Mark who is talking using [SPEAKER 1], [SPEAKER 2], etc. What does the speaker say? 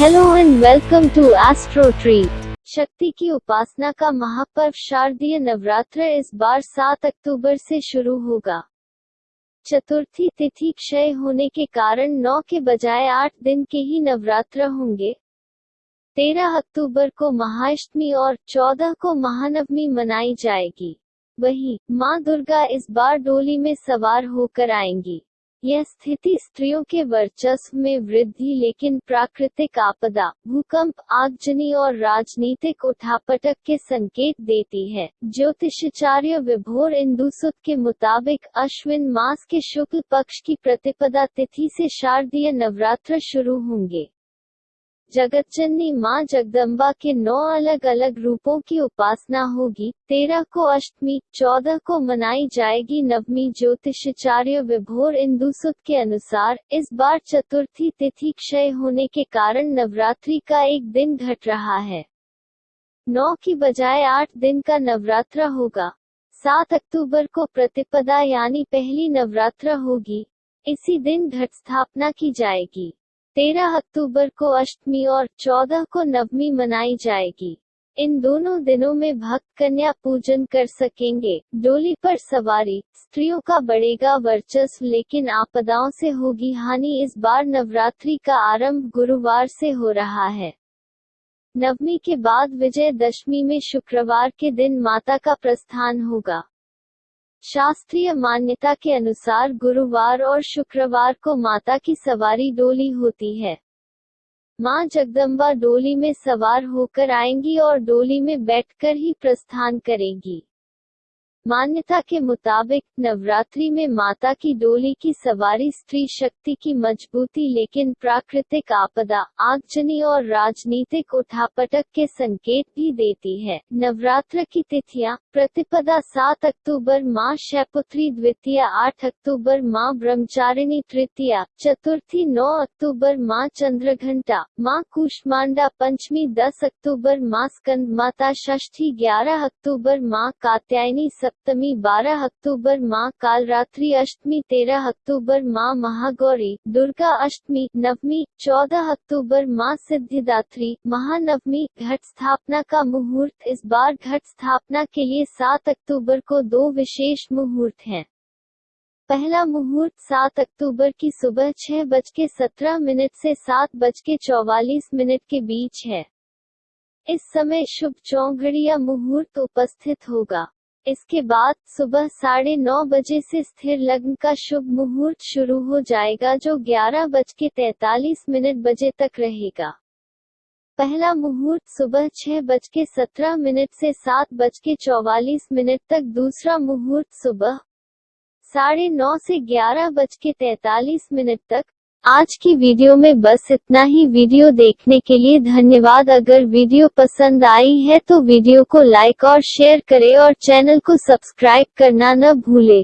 [SPEAKER 1] Hello and welcome to astro tree शक्ति की उपासना का महापर्व शारदीय नवरात्र इस बार 7 अक्टूबर से शुरू होगा। चतुर्थी तिथि क्षय होने के कारण 9 के बजाय 8 दिन के ही नवरात्र होंगे। 13 अक्टूबर को महाअष्टमी और 14 को महानवमी मनाई जाएगी। वहीं माँ दुर्गा इस बार डोली में सवार होकर आएँगी। यह स्थिति स्त्रियों के वर्चस्व में वृद्धि, लेकिन प्राकृतिक आपदा, भूकंप, आगजनी और राजनीतिक उठापटक के संकेत देती है। ज्योतिषाचार्य विभोर इंदुसुत के मुताबिक अश्विन मास के शुक्ल पक्ष की प्रतिपदा तिथि से शारदीय नवरात्र शुरू होंगे। जगतजननी माँ जगदम्बा के नौ अलग अलग रूपों की उपासना होगी। तेरह को अष्टमी, चौदह को मनाई जाएगी नवमी ज्योतिषाचार्य विभोर इंदुसुत के अनुसार। इस बार चतुर्थी तिथि क्षय होने के कारण नवरात्रि का एक दिन घट रहा है। नौ की बजाय आठ दिन का नवरात्र होगा। सात अक्टूबर को प्रतिपदा यानी पहली नवरात्र होगी। इसी दिन घट स्थापना की जाएगी। तेरह अक्टूबर को अष्टमी और चौदह को नवमी मनाई जाएगी। इन दोनों दिनों में भक्त कन्या पूजन कर सकेंगे। डोली पर सवारी, स्त्रियों का बढ़ेगा वर्चस्व, लेकिन आपदाओं से होगी हानि। इस बार नवरात्रि का आरंभ गुरुवार से हो रहा है। नवमी के बाद विजय दशमी में शुक्रवार के दिन माता का प्रस्थान होगा। शास्त्रीय मान्यता के अनुसार गुरुवार और शुक्रवार को माता की सवारी डोली होती है। माँ जगदम्बा डोली में सवार होकर आएँगी और डोली में बैठकर ही प्रस्थान करेंगी। मान्यता के मुताबिक, नवरात्रि में माता की डोली की सवारी स्त्री शक्ति की मजबूती लेकिन प्राकृतिक आपदा, आगजनी और राजनीतिक उठापटक के संकेत भी देती है। नवरात्र की तिथियाँ, प्रतिपदा सात अक्टूबर माँ शैपुत्री द्वितीय आठ अक्टूबर माँ ब्रह्मचारिणी तृतीया, चतुर्थी नौ अक्टूबर माँ चंद्रघंटा, माँ कुष्मांडा पंचमी दस अक्टूबर माँ स्कंद माता षष्ठी ग्यारह अक्टूबर माँ कात्यायनी सप्तमी, बारह अक्टूबर माँ कालरात्रि, अष्टमी, तेरह अक्टूबर माँ महागौरी, दुर्गा अष्टमी, नवमी, चौदह अक्टूबर माँ सिद्धिदात्री। महानवमी, घट स्थापना का मुहूर्त। इस बार घट स्थापना के लिए सात अक्टूबर को दो विशेष मुहूर्त हैं। पहला मुहूर्त सात अक्टूबर की सुबह छह बज के सत्रह मिनट से सात बज के चौवालीस मिनट के बीच है। इस समय शुभ चौघड़िया मुहूर्त उपस्थित होगा। इसके बाद सुबह साढ़े नौ बजे से स्थिर लग्न का शुभ मुहूर्त शुरू हो जाएगा जो ग्यारह बज के तैतालीस मिनट बजे तक रहेगा। पहला मुहूर्त सुबह छह बज के सत्रह मिनट से सात बज के चौवालीस मिनट तक, दूसरा मुहूर्त सुबह साढ़े नौ से ग्यारह बज के तैतालीस मिनट तक आज की वीडियो में बस इतना ही। वीडियो देखने के लिए धन्यवाद। अगर वीडियो पसंद आई है तो वीडियो को लाइक और शेयर करें और चैनल को सब्सक्राइब करना न भूले।